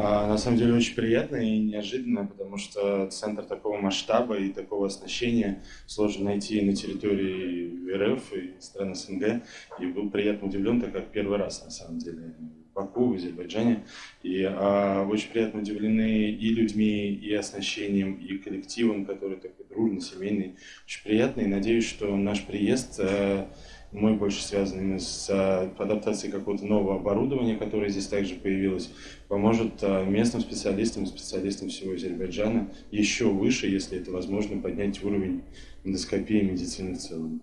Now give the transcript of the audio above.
А, на самом деле очень приятно и неожиданно, потому что центр такого масштаба и такого оснащения сложно найти на территории РФ и стран СНГ. И был приятно удивлен, так как первый раз на самом деле Баку, в Азербайджане. И а, очень приятно удивлены и людьми, и оснащением, и коллективом, который такой дружный, семейный. Очень приятно и надеюсь, что наш приезд а, мой больше связан именно с а, адаптацией какого-то нового оборудования, которое здесь также появилось, поможет а, местным специалистам специалистам всего Азербайджана еще выше, если это возможно, поднять уровень эндоскопии медицины в целом.